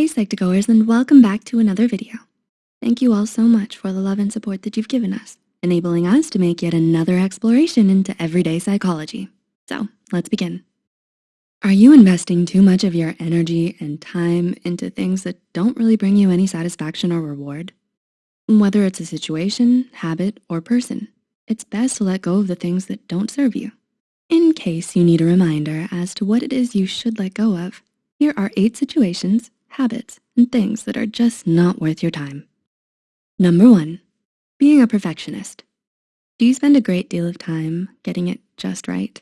Hey Psych2Goers and welcome back to another video. Thank you all so much for the love and support that you've given us, enabling us to make yet another exploration into everyday psychology. So let's begin. Are you investing too much of your energy and time into things that don't really bring you any satisfaction or reward? Whether it's a situation, habit, or person, it's best to let go of the things that don't serve you. In case you need a reminder as to what it is you should let go of, here are eight situations, habits, and things that are just not worth your time. Number one, being a perfectionist. Do you spend a great deal of time getting it just right?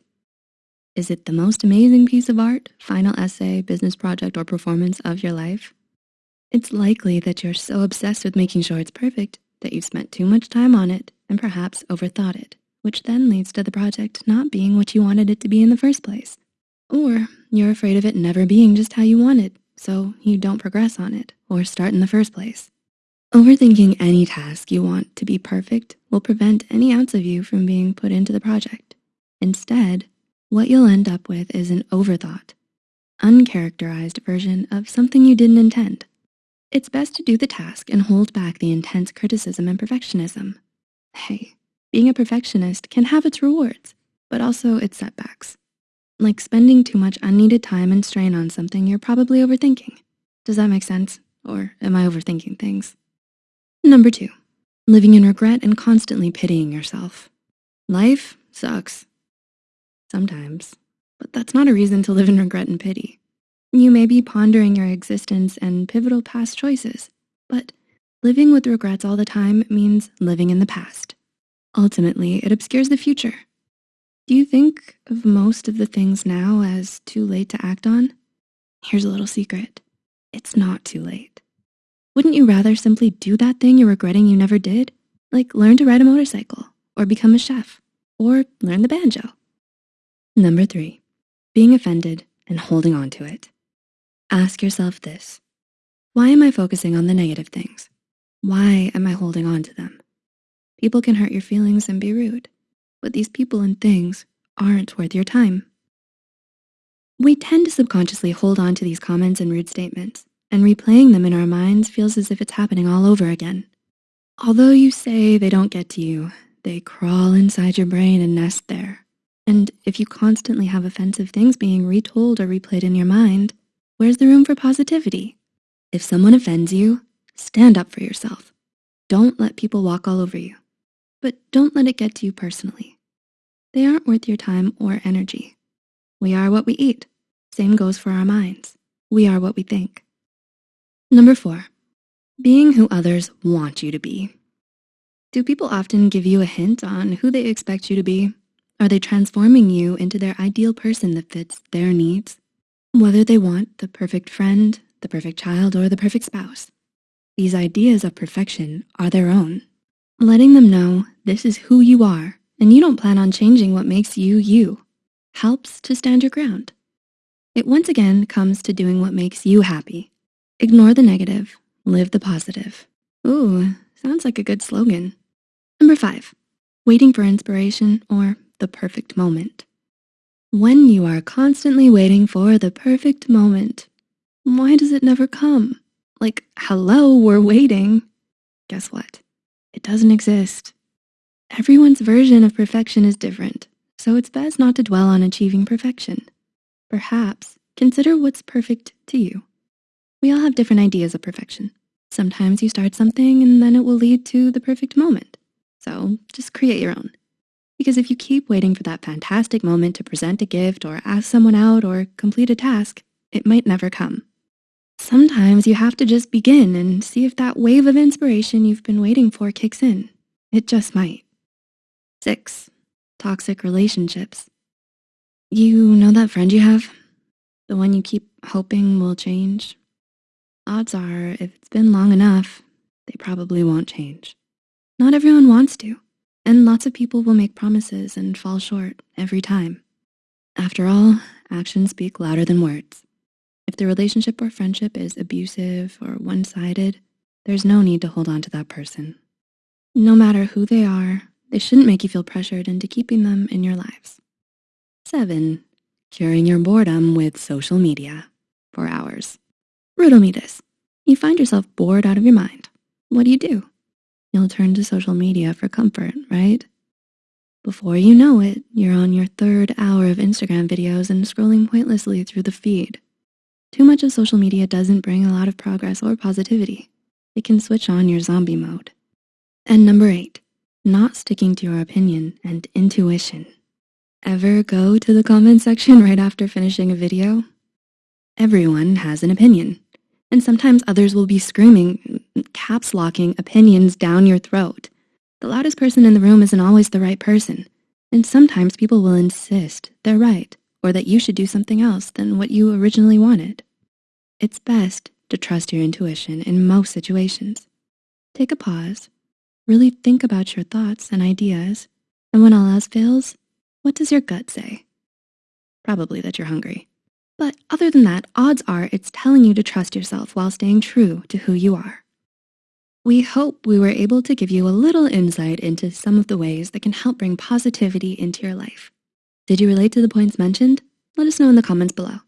Is it the most amazing piece of art, final essay, business project, or performance of your life? It's likely that you're so obsessed with making sure it's perfect that you've spent too much time on it and perhaps overthought it, which then leads to the project not being what you wanted it to be in the first place. Or you're afraid of it never being just how you want it, so you don't progress on it or start in the first place. Overthinking any task you want to be perfect will prevent any ounce of you from being put into the project. Instead, what you'll end up with is an overthought, uncharacterized version of something you didn't intend. It's best to do the task and hold back the intense criticism and perfectionism. Hey, being a perfectionist can have its rewards, but also its setbacks like spending too much unneeded time and strain on something you're probably overthinking. Does that make sense? Or am I overthinking things? Number two, living in regret and constantly pitying yourself. Life sucks. Sometimes, but that's not a reason to live in regret and pity. You may be pondering your existence and pivotal past choices, but living with regrets all the time means living in the past. Ultimately, it obscures the future do you think of most of the things now as too late to act on? Here's a little secret. It's not too late. Wouldn't you rather simply do that thing you're regretting you never did? Like learn to ride a motorcycle or become a chef or learn the banjo. Number three, being offended and holding on to it. Ask yourself this, why am I focusing on the negative things? Why am I holding on to them? People can hurt your feelings and be rude but these people and things aren't worth your time. We tend to subconsciously hold on to these comments and rude statements, and replaying them in our minds feels as if it's happening all over again. Although you say they don't get to you, they crawl inside your brain and nest there. And if you constantly have offensive things being retold or replayed in your mind, where's the room for positivity? If someone offends you, stand up for yourself. Don't let people walk all over you but don't let it get to you personally. They aren't worth your time or energy. We are what we eat. Same goes for our minds. We are what we think. Number four, being who others want you to be. Do people often give you a hint on who they expect you to be? Are they transforming you into their ideal person that fits their needs? Whether they want the perfect friend, the perfect child, or the perfect spouse. These ideas of perfection are their own Letting them know this is who you are and you don't plan on changing what makes you you helps to stand your ground. It once again comes to doing what makes you happy. Ignore the negative, live the positive. Ooh, sounds like a good slogan. Number five, waiting for inspiration or the perfect moment. When you are constantly waiting for the perfect moment, why does it never come? Like, hello, we're waiting. Guess what? It doesn't exist. Everyone's version of perfection is different, so it's best not to dwell on achieving perfection. Perhaps consider what's perfect to you. We all have different ideas of perfection. Sometimes you start something and then it will lead to the perfect moment. So just create your own. Because if you keep waiting for that fantastic moment to present a gift or ask someone out or complete a task, it might never come. Sometimes you have to just begin and see if that wave of inspiration you've been waiting for kicks in. It just might. Six, toxic relationships. You know that friend you have? The one you keep hoping will change? Odds are, if it's been long enough, they probably won't change. Not everyone wants to, and lots of people will make promises and fall short every time. After all, actions speak louder than words. If the relationship or friendship is abusive or one-sided, there's no need to hold on to that person. No matter who they are, they shouldn't make you feel pressured into keeping them in your lives. Seven, curing your boredom with social media for hours. Riddle me this. You find yourself bored out of your mind. What do you do? You'll turn to social media for comfort, right? Before you know it, you're on your third hour of Instagram videos and scrolling pointlessly through the feed. Too much of social media doesn't bring a lot of progress or positivity. It can switch on your zombie mode. And number eight, not sticking to your opinion and intuition. Ever go to the comment section right after finishing a video? Everyone has an opinion. And sometimes others will be screaming, caps locking opinions down your throat. The loudest person in the room isn't always the right person. And sometimes people will insist they're right or that you should do something else than what you originally wanted. It's best to trust your intuition in most situations. Take a pause, really think about your thoughts and ideas, and when all else fails, what does your gut say? Probably that you're hungry. But other than that, odds are it's telling you to trust yourself while staying true to who you are. We hope we were able to give you a little insight into some of the ways that can help bring positivity into your life. Did you relate to the points mentioned? Let us know in the comments below.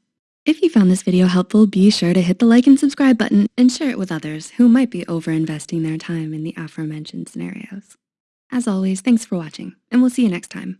If you found this video helpful, be sure to hit the like and subscribe button and share it with others who might be over-investing their time in the aforementioned scenarios. As always, thanks for watching, and we'll see you next time.